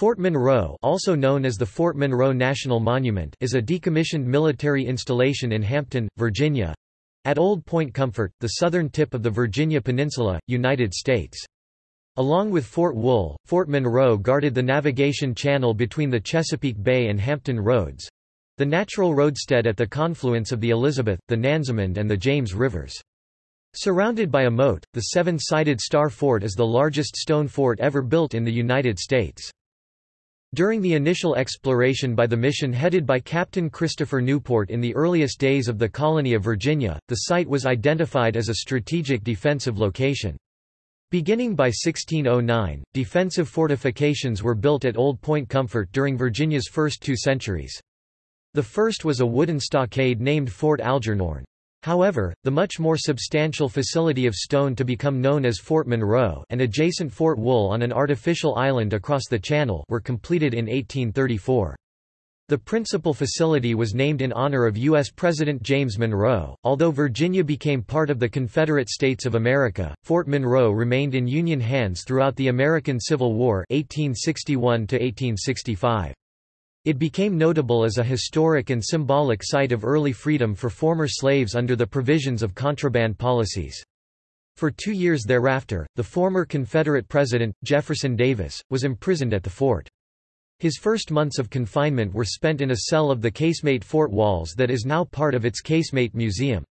Fort Monroe also known as the Fort Monroe National Monument is a decommissioned military installation in Hampton, Virginia—at Old Point Comfort, the southern tip of the Virginia Peninsula, United States. Along with Fort Wool, Fort Monroe guarded the navigation channel between the Chesapeake Bay and Hampton Roads—the natural roadstead at the confluence of the Elizabeth, the Nansemond and the James Rivers. Surrounded by a moat, the seven-sided Star Fort is the largest stone fort ever built in the United States. During the initial exploration by the mission headed by Captain Christopher Newport in the earliest days of the colony of Virginia, the site was identified as a strategic defensive location. Beginning by 1609, defensive fortifications were built at Old Point Comfort during Virginia's first two centuries. The first was a wooden stockade named Fort Algernon. However, the much more substantial facility of stone to become known as Fort Monroe and adjacent Fort Wool on an artificial island across the channel were completed in 1834. The principal facility was named in honor of U.S. President James Monroe. Although Virginia became part of the Confederate States of America, Fort Monroe remained in Union hands throughout the American Civil War 1861 -1865. It became notable as a historic and symbolic site of early freedom for former slaves under the provisions of contraband policies. For two years thereafter, the former Confederate President, Jefferson Davis, was imprisoned at the fort. His first months of confinement were spent in a cell of the casemate fort walls that is now part of its casemate museum.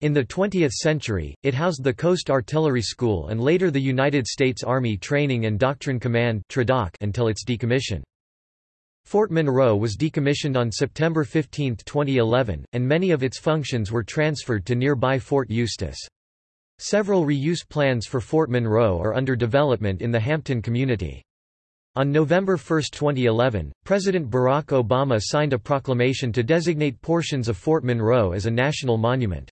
In the 20th century, it housed the Coast Artillery School and later the United States Army Training and Doctrine Command TrADOC, until its decommission. Fort Monroe was decommissioned on September 15, 2011, and many of its functions were transferred to nearby Fort Eustis. Several reuse plans for Fort Monroe are under development in the Hampton community. On November 1, 2011, President Barack Obama signed a proclamation to designate portions of Fort Monroe as a national monument.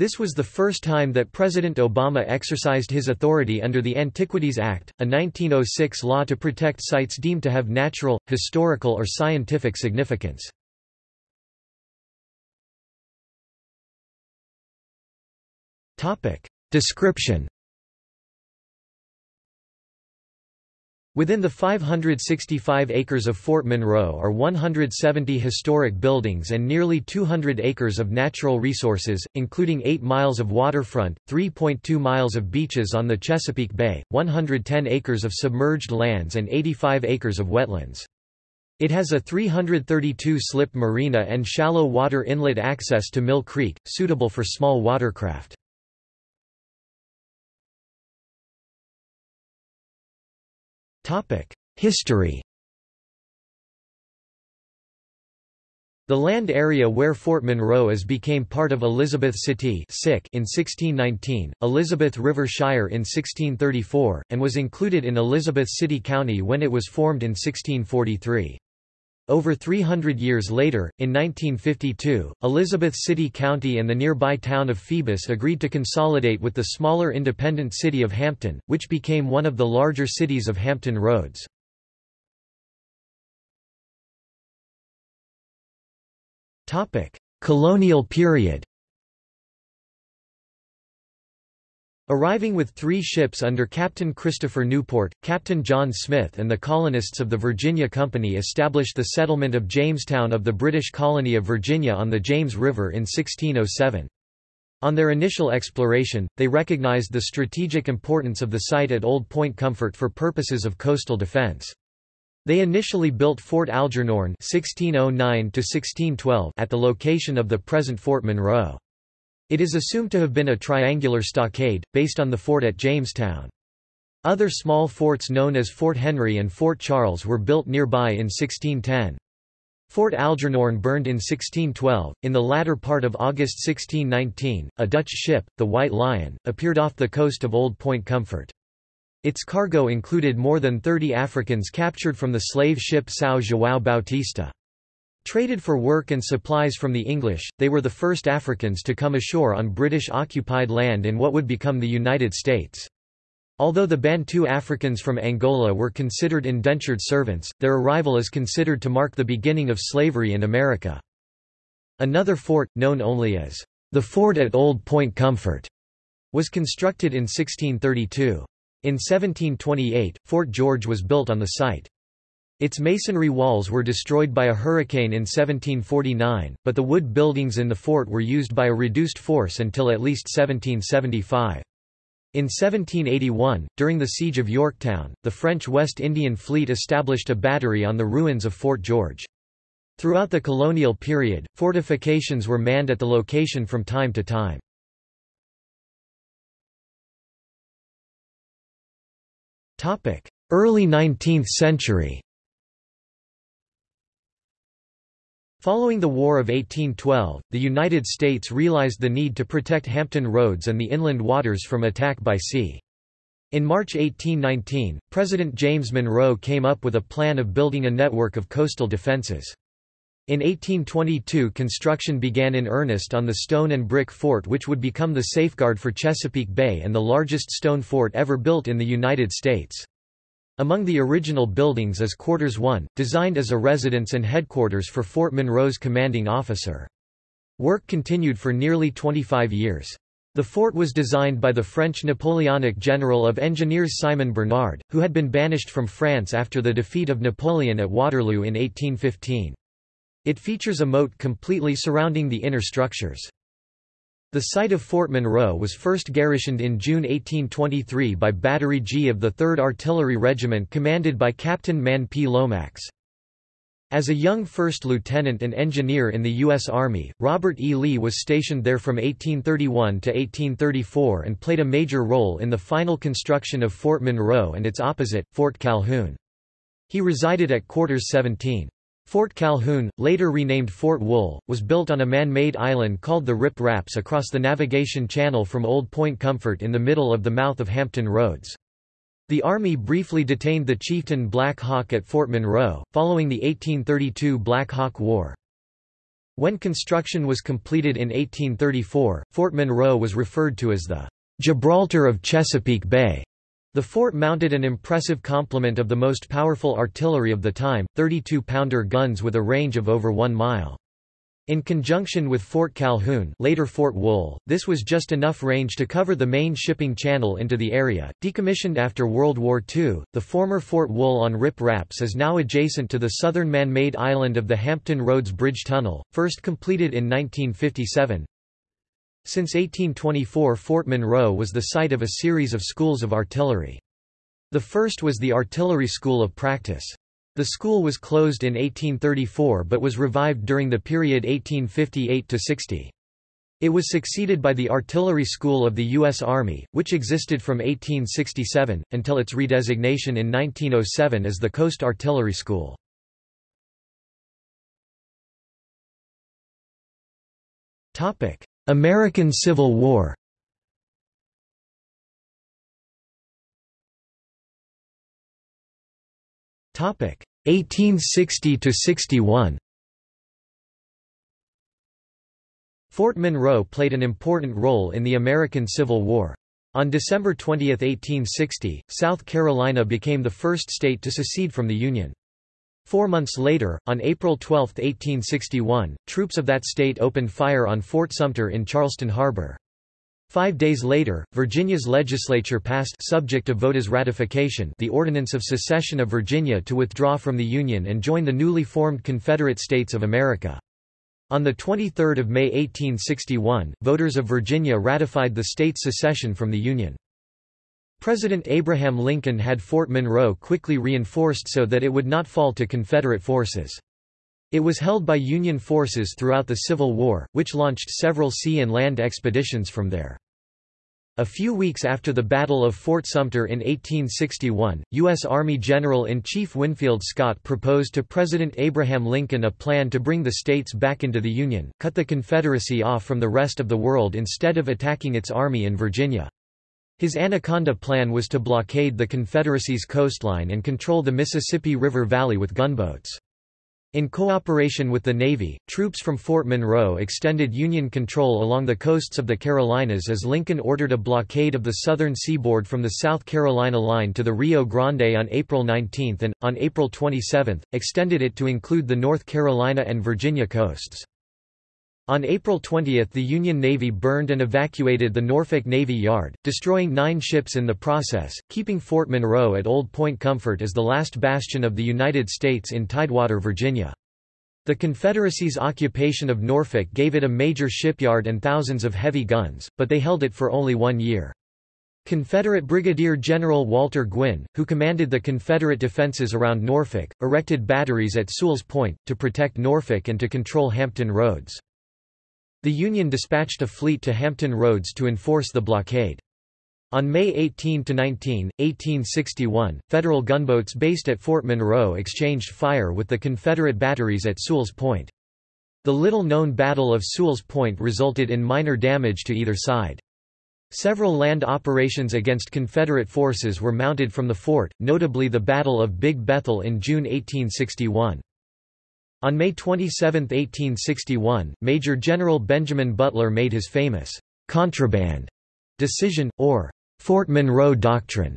This was the first time that President Obama exercised his authority under the Antiquities Act, a 1906 law to protect sites deemed to have natural, historical or scientific significance. Description Within the 565 acres of Fort Monroe are 170 historic buildings and nearly 200 acres of natural resources, including 8 miles of waterfront, 3.2 miles of beaches on the Chesapeake Bay, 110 acres of submerged lands and 85 acres of wetlands. It has a 332-slip marina and shallow water inlet access to Mill Creek, suitable for small watercraft. History The land area where Fort Monroe is became part of Elizabeth City in 1619, Elizabeth River Shire in 1634, and was included in Elizabeth City County when it was formed in 1643. Over 300 years later, in 1952, Elizabeth City County and the nearby town of Phoebus agreed to consolidate with the smaller independent city of Hampton, which became one of the larger cities of Hampton Roads. Colonial period Arriving with three ships under Captain Christopher Newport, Captain John Smith and the colonists of the Virginia Company established the settlement of Jamestown of the British colony of Virginia on the James River in 1607. On their initial exploration, they recognized the strategic importance of the site at Old Point Comfort for purposes of coastal defense. They initially built Fort Algernon (1609–1612) at the location of the present Fort Monroe. It is assumed to have been a triangular stockade, based on the fort at Jamestown. Other small forts known as Fort Henry and Fort Charles were built nearby in 1610. Fort Algernon burned in 1612. In the latter part of August 1619, a Dutch ship, the White Lion, appeared off the coast of Old Point Comfort. Its cargo included more than 30 Africans captured from the slave ship São João Bautista. Traded for work and supplies from the English, they were the first Africans to come ashore on British-occupied land in what would become the United States. Although the Bantu Africans from Angola were considered indentured servants, their arrival is considered to mark the beginning of slavery in America. Another fort, known only as the Fort at Old Point Comfort, was constructed in 1632. In 1728, Fort George was built on the site. Its masonry walls were destroyed by a hurricane in 1749, but the wood buildings in the fort were used by a reduced force until at least 1775. In 1781, during the Siege of Yorktown, the French West Indian Fleet established a battery on the ruins of Fort George. Throughout the colonial period, fortifications were manned at the location from time to time. Early 19th century Following the War of 1812, the United States realized the need to protect Hampton Roads and the inland waters from attack by sea. In March 1819, President James Monroe came up with a plan of building a network of coastal defenses. In 1822 construction began in earnest on the stone and brick fort which would become the safeguard for Chesapeake Bay and the largest stone fort ever built in the United States. Among the original buildings is Quarters 1, designed as a residence and headquarters for Fort Monroe's commanding officer. Work continued for nearly 25 years. The fort was designed by the French Napoleonic general of engineers Simon Bernard, who had been banished from France after the defeat of Napoleon at Waterloo in 1815. It features a moat completely surrounding the inner structures. The site of Fort Monroe was first garrisoned in June 1823 by Battery G of the 3rd Artillery Regiment commanded by Captain Mann P. Lomax. As a young first lieutenant and engineer in the U.S. Army, Robert E. Lee was stationed there from 1831 to 1834 and played a major role in the final construction of Fort Monroe and its opposite, Fort Calhoun. He resided at Quarters 17. Fort Calhoun, later renamed Fort Wool, was built on a man-made island called the Rip Raps across the navigation channel from Old Point Comfort in the middle of the mouth of Hampton Roads. The Army briefly detained the chieftain Black Hawk at Fort Monroe, following the 1832 Black Hawk War. When construction was completed in 1834, Fort Monroe was referred to as the Gibraltar of Chesapeake Bay. The fort mounted an impressive complement of the most powerful artillery of the time, 32-pounder guns with a range of over one mile. In conjunction with Fort Calhoun later Fort Wool, this was just enough range to cover the main shipping channel into the area. Decommissioned after World War II, the former Fort Wool on Rip Raps is now adjacent to the southern man-made island of the Hampton Roads Bridge Tunnel, first completed in 1957. Since 1824 Fort Monroe was the site of a series of schools of artillery. The first was the Artillery School of Practice. The school was closed in 1834 but was revived during the period 1858–60. It was succeeded by the Artillery School of the U.S. Army, which existed from 1867, until its redesignation in 1907 as the Coast Artillery School. American Civil War Topic 1860 to 61. Fort Monroe played an important role in the American Civil War. On December 20, 1860, South Carolina became the first state to secede from the Union. Four months later, on April 12, 1861, troops of that state opened fire on Fort Sumter in Charleston Harbor. Five days later, Virginia's legislature passed subject to VOTA's ratification the Ordinance of Secession of Virginia to withdraw from the Union and join the newly formed Confederate States of America. On 23 May 1861, voters of Virginia ratified the state's secession from the Union. President Abraham Lincoln had Fort Monroe quickly reinforced so that it would not fall to Confederate forces. It was held by Union forces throughout the Civil War, which launched several sea and land expeditions from there. A few weeks after the Battle of Fort Sumter in 1861, U.S. Army General-in-Chief Winfield Scott proposed to President Abraham Lincoln a plan to bring the states back into the Union, cut the Confederacy off from the rest of the world instead of attacking its army in Virginia. His Anaconda Plan was to blockade the Confederacy's coastline and control the Mississippi River Valley with gunboats. In cooperation with the Navy, troops from Fort Monroe extended Union control along the coasts of the Carolinas as Lincoln ordered a blockade of the southern seaboard from the South Carolina line to the Rio Grande on April 19 and, on April 27, extended it to include the North Carolina and Virginia coasts. On April 20 the Union Navy burned and evacuated the Norfolk Navy Yard, destroying nine ships in the process, keeping Fort Monroe at Old Point Comfort as the last bastion of the United States in Tidewater, Virginia. The Confederacy's occupation of Norfolk gave it a major shipyard and thousands of heavy guns, but they held it for only one year. Confederate Brigadier General Walter Gwynn, who commanded the Confederate defenses around Norfolk, erected batteries at Sewell's Point, to protect Norfolk and to control Hampton Roads. The Union dispatched a fleet to Hampton Roads to enforce the blockade. On May 18–19, 1861, Federal gunboats based at Fort Monroe exchanged fire with the Confederate batteries at Sewell's Point. The little-known Battle of Sewell's Point resulted in minor damage to either side. Several land operations against Confederate forces were mounted from the fort, notably the Battle of Big Bethel in June 1861. On May 27, 1861, Major General Benjamin Butler made his famous «contraband» decision, or «Fort Monroe Doctrine»,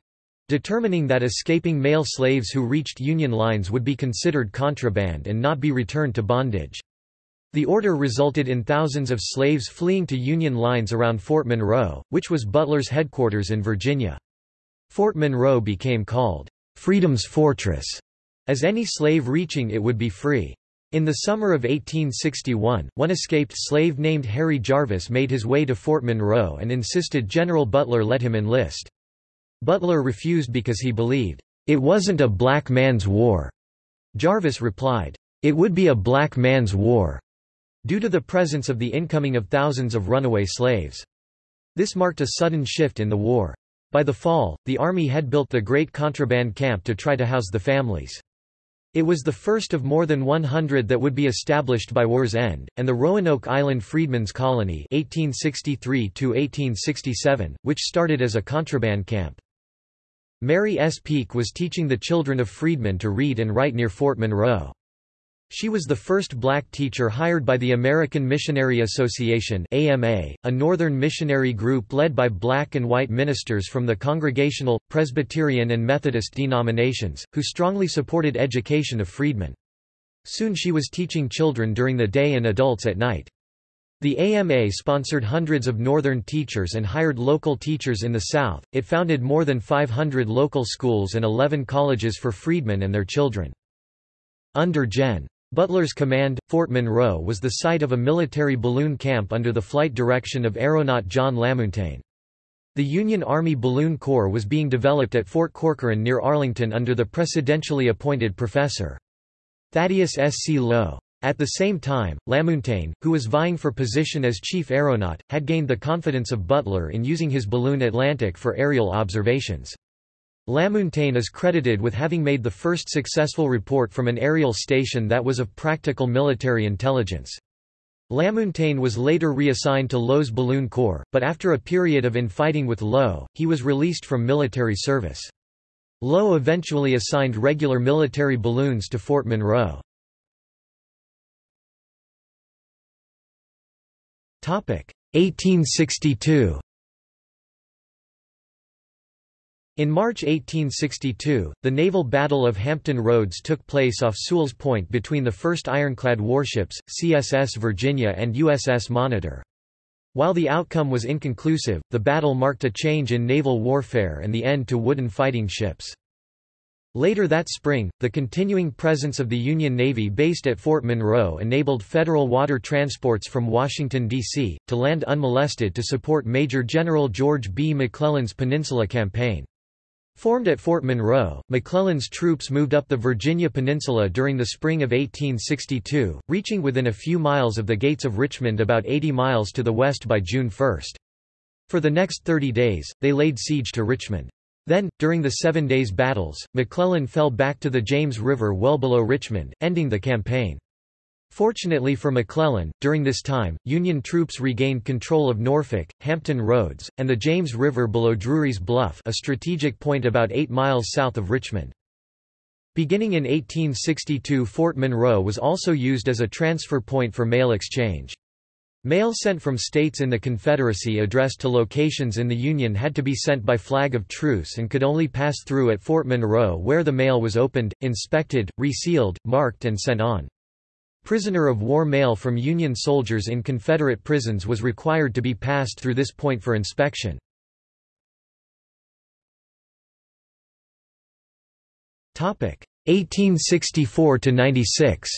determining that escaping male slaves who reached Union lines would be considered contraband and not be returned to bondage. The order resulted in thousands of slaves fleeing to Union lines around Fort Monroe, which was Butler's headquarters in Virginia. Fort Monroe became called, "'Freedom's Fortress', as any slave reaching it would be free. In the summer of 1861, one escaped slave named Harry Jarvis made his way to Fort Monroe and insisted General Butler let him enlist. Butler refused because he believed, "...it wasn't a black man's war." Jarvis replied, "...it would be a black man's war," due to the presence of the incoming of thousands of runaway slaves. This marked a sudden shift in the war. By the fall, the Army had built the Great Contraband Camp to try to house the families. It was the first of more than 100 that would be established by war's end, and the Roanoke Island Freedmen's Colony 1863 which started as a contraband camp. Mary S. Peake was teaching the children of freedmen to read and write near Fort Monroe. She was the first black teacher hired by the American Missionary Association AMA, a northern missionary group led by black and white ministers from the Congregational, Presbyterian and Methodist denominations, who strongly supported education of freedmen. Soon she was teaching children during the day and adults at night. The AMA sponsored hundreds of northern teachers and hired local teachers in the South. It founded more than 500 local schools and 11 colleges for freedmen and their children. Under Gen. Butler's command, Fort Monroe was the site of a military balloon camp under the flight direction of aeronaut John LaMountain. The Union Army Balloon Corps was being developed at Fort Corcoran near Arlington under the presidentially appointed Professor. Thaddeus S. C. Lowe. At the same time, LaMountain, who was vying for position as chief aeronaut, had gained the confidence of Butler in using his balloon Atlantic for aerial observations. LaMountain is credited with having made the first successful report from an aerial station that was of practical military intelligence. LaMountain was later reassigned to Lowe's Balloon Corps, but after a period of infighting with Lowe, he was released from military service. Lowe eventually assigned regular military balloons to Fort Monroe. Topic 1862 In March 1862, the naval Battle of Hampton Roads took place off Sewell's Point between the first ironclad warships, CSS Virginia and USS Monitor. While the outcome was inconclusive, the battle marked a change in naval warfare and the end to wooden fighting ships. Later that spring, the continuing presence of the Union Navy based at Fort Monroe enabled federal water transports from Washington, D.C., to land unmolested to support Major General George B. McClellan's Peninsula Campaign. Formed at Fort Monroe, McClellan's troops moved up the Virginia Peninsula during the spring of 1862, reaching within a few miles of the gates of Richmond about 80 miles to the west by June 1. For the next 30 days, they laid siege to Richmond. Then, during the Seven Days Battles, McClellan fell back to the James River well below Richmond, ending the campaign. Fortunately for McClellan, during this time, Union troops regained control of Norfolk, Hampton Roads, and the James River below Drury's Bluff a strategic point about 8 miles south of Richmond. Beginning in 1862 Fort Monroe was also used as a transfer point for mail exchange. Mail sent from states in the Confederacy addressed to locations in the Union had to be sent by flag of truce and could only pass through at Fort Monroe where the mail was opened, inspected, resealed, marked and sent on. Prisoner of war mail from Union soldiers in Confederate prisons was required to be passed through this point for inspection. Topic 1864 to 96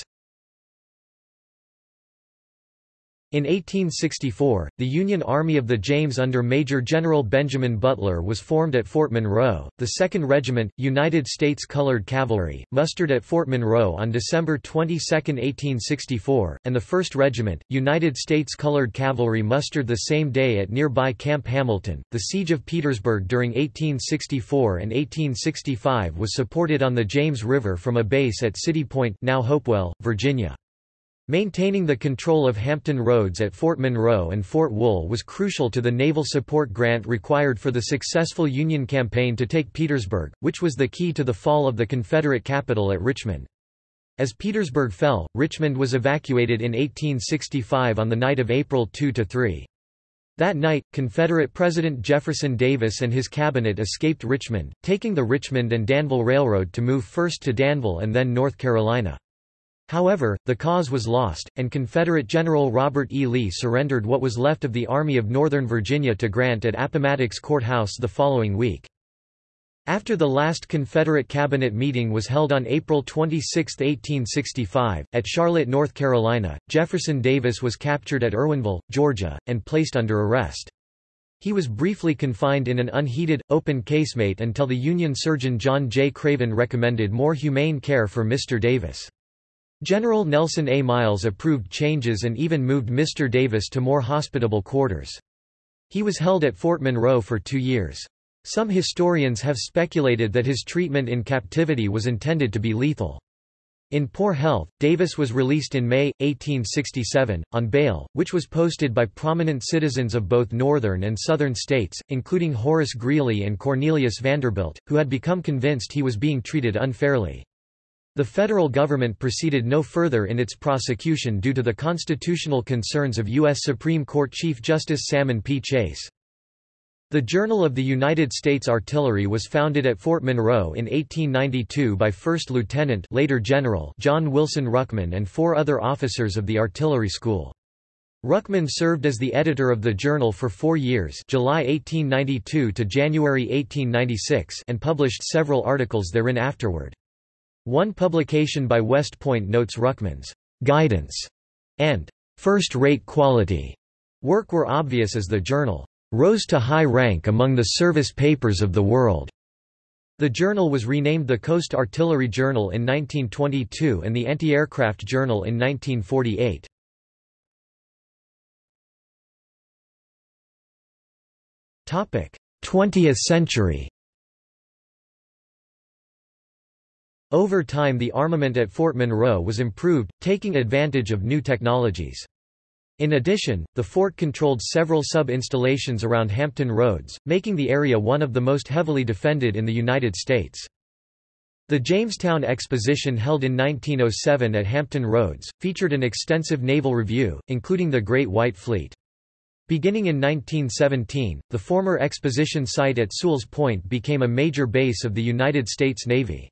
In 1864, the Union Army of the James under Major General Benjamin Butler was formed at Fort Monroe. The 2nd Regiment, United States Colored Cavalry, mustered at Fort Monroe on December 22, 1864, and the 1st Regiment, United States Colored Cavalry mustered the same day at nearby Camp Hamilton. The Siege of Petersburg during 1864 and 1865 was supported on the James River from a base at City Point, now Hopewell, Virginia. Maintaining the control of Hampton Roads at Fort Monroe and Fort Wool was crucial to the naval support grant required for the successful Union campaign to take Petersburg, which was the key to the fall of the Confederate capital at Richmond. As Petersburg fell, Richmond was evacuated in 1865 on the night of April 2–3. That night, Confederate President Jefferson Davis and his cabinet escaped Richmond, taking the Richmond and Danville Railroad to move first to Danville and then North Carolina. However, the cause was lost, and Confederate General Robert E. Lee surrendered what was left of the Army of Northern Virginia to Grant at Appomattox Court House the following week. After the last Confederate cabinet meeting was held on April 26, 1865, at Charlotte, North Carolina, Jefferson Davis was captured at Irwinville, Georgia, and placed under arrest. He was briefly confined in an unheated, open casemate until the Union surgeon John J. Craven recommended more humane care for Mr. Davis. General Nelson A. Miles approved changes and even moved Mr. Davis to more hospitable quarters. He was held at Fort Monroe for two years. Some historians have speculated that his treatment in captivity was intended to be lethal. In poor health, Davis was released in May, 1867, on bail, which was posted by prominent citizens of both northern and southern states, including Horace Greeley and Cornelius Vanderbilt, who had become convinced he was being treated unfairly. The federal government proceeded no further in its prosecution due to the constitutional concerns of U.S. Supreme Court Chief Justice Salmon P. Chase. The Journal of the United States Artillery was founded at Fort Monroe in 1892 by First Lieutenant later General John Wilson Ruckman and four other officers of the Artillery School. Ruckman served as the editor of the journal for four years July 1892 to January 1896 and published several articles therein afterward. One publication by West Point notes Ruckman's guidance and first-rate quality work were obvious as the journal rose to high rank among the service papers of the world. The journal was renamed the Coast Artillery Journal in 1922 and the Anti-Aircraft Journal in 1948. Topic: 20th century. Over time the armament at Fort Monroe was improved, taking advantage of new technologies. In addition, the fort controlled several sub-installations around Hampton Roads, making the area one of the most heavily defended in the United States. The Jamestown Exposition held in 1907 at Hampton Roads, featured an extensive naval review, including the Great White Fleet. Beginning in 1917, the former exposition site at Sewell's Point became a major base of the United States Navy.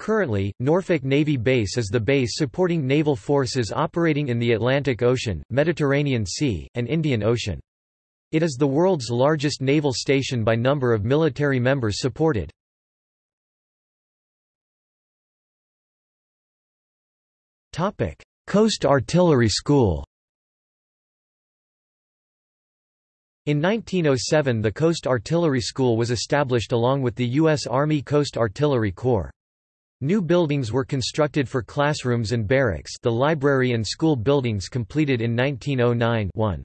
Currently, Norfolk Navy Base is the base supporting naval forces operating in the Atlantic Ocean, Mediterranean Sea, and Indian Ocean. It is the world's largest naval station by number of military members supported. Coast Artillery School In 1907 the Coast Artillery School was established along with the U.S. Army Coast Artillery Corps. New buildings were constructed for classrooms and barracks the library and school buildings completed in 1909-1.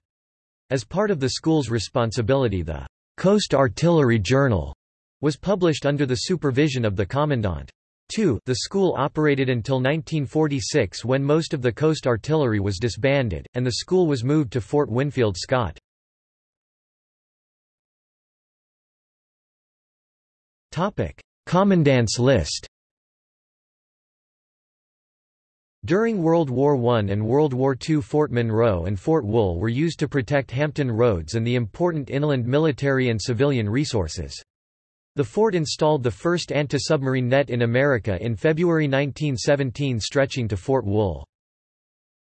As part of the school's responsibility the Coast Artillery Journal was published under the supervision of the Commandant. 2. The school operated until 1946 when most of the Coast Artillery was disbanded, and the school was moved to Fort Winfield Scott. Commandant's list During World War I and World War II Fort Monroe and Fort Wool were used to protect Hampton Roads and the important inland military and civilian resources. The fort installed the first anti-submarine net in America in February 1917 stretching to Fort Wool.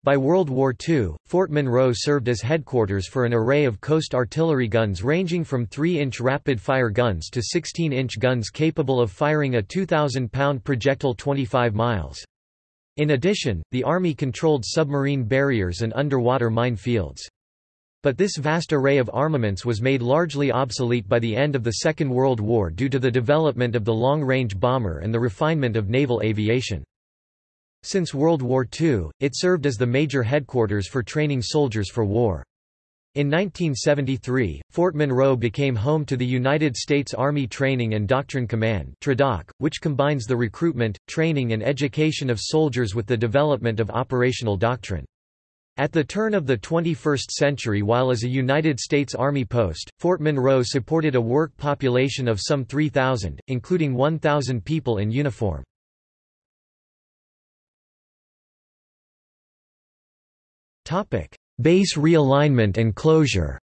By World War II, Fort Monroe served as headquarters for an array of coast artillery guns ranging from 3-inch rapid-fire guns to 16-inch guns capable of firing a 2,000-pound projectile 25 miles. In addition, the Army controlled submarine barriers and underwater mine fields. But this vast array of armaments was made largely obsolete by the end of the Second World War due to the development of the long-range bomber and the refinement of naval aviation. Since World War II, it served as the major headquarters for training soldiers for war. In 1973, Fort Monroe became home to the United States Army Training and Doctrine Command which combines the recruitment, training and education of soldiers with the development of operational doctrine. At the turn of the 21st century while as a United States Army post, Fort Monroe supported a work population of some 3,000, including 1,000 people in uniform. Base realignment and closure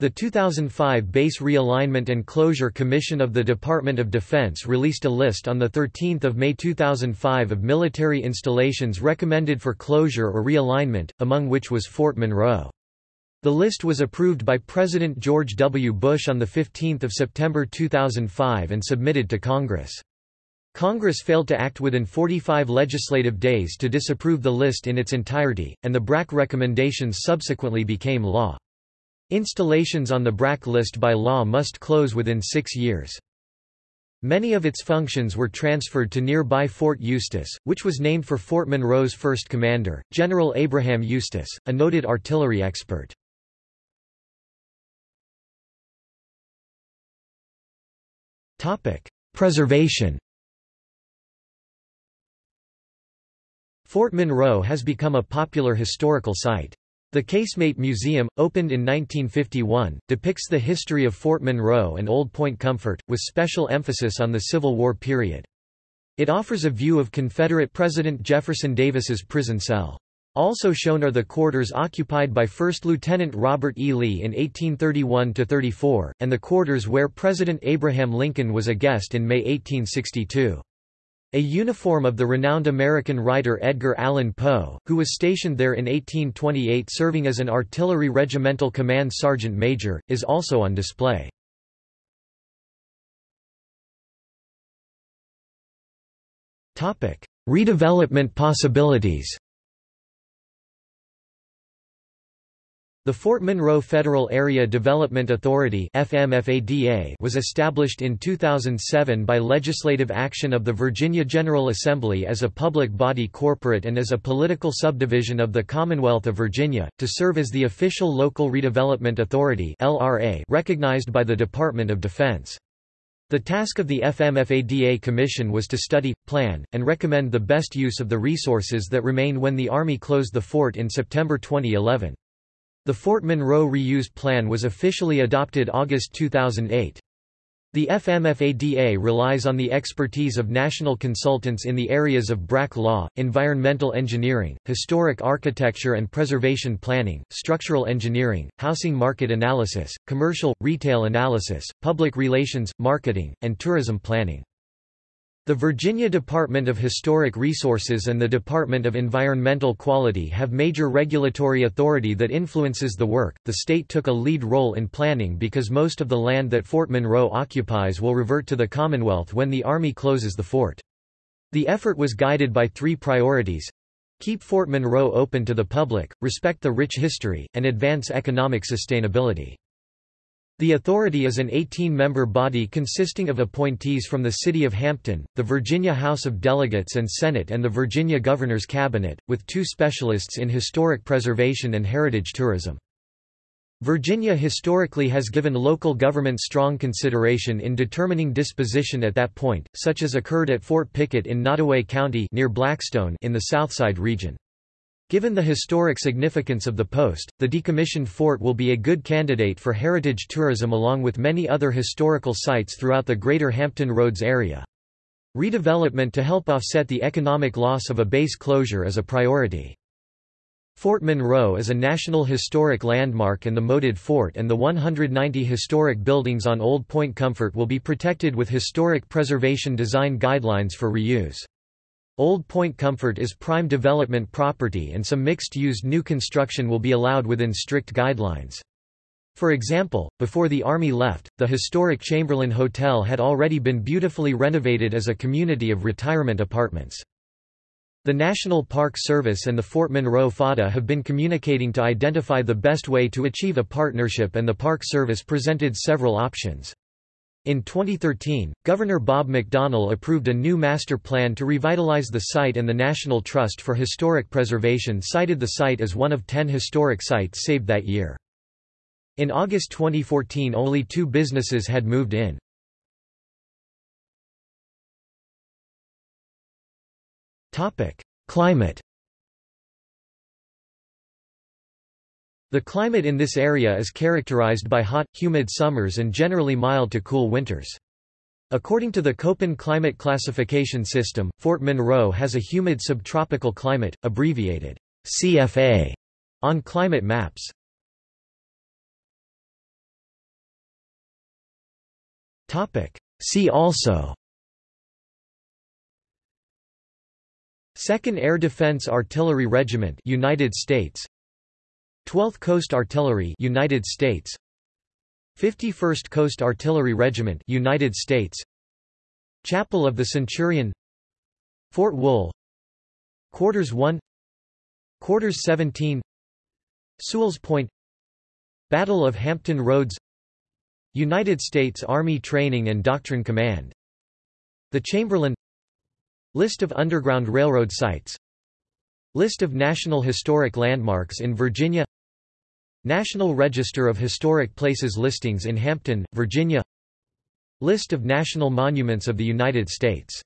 The 2005 Base Realignment and Closure Commission of the Department of Defense released a list on 13 May 2005 of military installations recommended for closure or realignment, among which was Fort Monroe. The list was approved by President George W. Bush on 15 September 2005 and submitted to Congress. Congress failed to act within 45 legislative days to disapprove the list in its entirety, and the BRAC recommendations subsequently became law. Installations on the BRAC list by law must close within six years. Many of its functions were transferred to nearby Fort Eustis, which was named for Fort Monroe's first commander, General Abraham Eustis, a noted artillery expert. Preservation Fort Monroe has become a popular historical site. The Casemate Museum, opened in 1951, depicts the history of Fort Monroe and Old Point Comfort, with special emphasis on the Civil War period. It offers a view of Confederate President Jefferson Davis's prison cell. Also shown are the quarters occupied by 1st Lieutenant Robert E. Lee in 1831–34, and the quarters where President Abraham Lincoln was a guest in May 1862. A uniform of the renowned American writer Edgar Allan Poe, who was stationed there in 1828 serving as an artillery regimental command sergeant major, is also on display. Redevelopment possibilities The Fort Monroe Federal Area Development Authority was established in 2007 by legislative action of the Virginia General Assembly as a public body corporate and as a political subdivision of the Commonwealth of Virginia, to serve as the official local redevelopment authority recognized by the Department of Defense. The task of the FMFADA Commission was to study, plan, and recommend the best use of the resources that remain when the Army closed the fort in September 2011. The Fort Monroe Reuse Plan was officially adopted August 2008. The FMFADA relies on the expertise of national consultants in the areas of BRAC law, environmental engineering, historic architecture and preservation planning, structural engineering, housing market analysis, commercial, retail analysis, public relations, marketing, and tourism planning. The Virginia Department of Historic Resources and the Department of Environmental Quality have major regulatory authority that influences the work. The state took a lead role in planning because most of the land that Fort Monroe occupies will revert to the Commonwealth when the Army closes the fort. The effort was guided by three priorities keep Fort Monroe open to the public, respect the rich history, and advance economic sustainability. The authority is an 18-member body consisting of appointees from the City of Hampton, the Virginia House of Delegates and Senate and the Virginia Governor's Cabinet, with two specialists in historic preservation and heritage tourism. Virginia historically has given local government strong consideration in determining disposition at that point, such as occurred at Fort Pickett in Nottoway County near Blackstone in the Southside region. Given the historic significance of the post, the decommissioned fort will be a good candidate for heritage tourism along with many other historical sites throughout the greater Hampton Roads area. Redevelopment to help offset the economic loss of a base closure is a priority. Fort Monroe is a National Historic Landmark and the moated fort and the 190 historic buildings on Old Point Comfort will be protected with historic preservation design guidelines for reuse. Old Point Comfort is prime development property and some mixed-use new construction will be allowed within strict guidelines. For example, before the Army left, the historic Chamberlain Hotel had already been beautifully renovated as a community of retirement apartments. The National Park Service and the Fort Monroe FADA have been communicating to identify the best way to achieve a partnership and the Park Service presented several options. In 2013, Governor Bob McDonnell approved a new master plan to revitalize the site and the National Trust for Historic Preservation cited the site as one of ten historic sites saved that year. In August 2014 only two businesses had moved in. Climate The climate in this area is characterized by hot, humid summers and generally mild to cool winters. According to the Köppen climate classification system, Fort Monroe has a humid subtropical climate, abbreviated CFA, on climate maps. See also 2nd Air Defense Artillery Regiment United States 12th Coast Artillery United States. 51st Coast Artillery Regiment United States. Chapel of the Centurion. Fort Wool. Quarters 1 Quarters 17 Sewell's Point. Battle of Hampton Roads. United States Army Training and Doctrine Command. The Chamberlain. List of Underground Railroad sites. List of National Historic Landmarks in Virginia National Register of Historic Places listings in Hampton, Virginia. List of National Monuments of the United States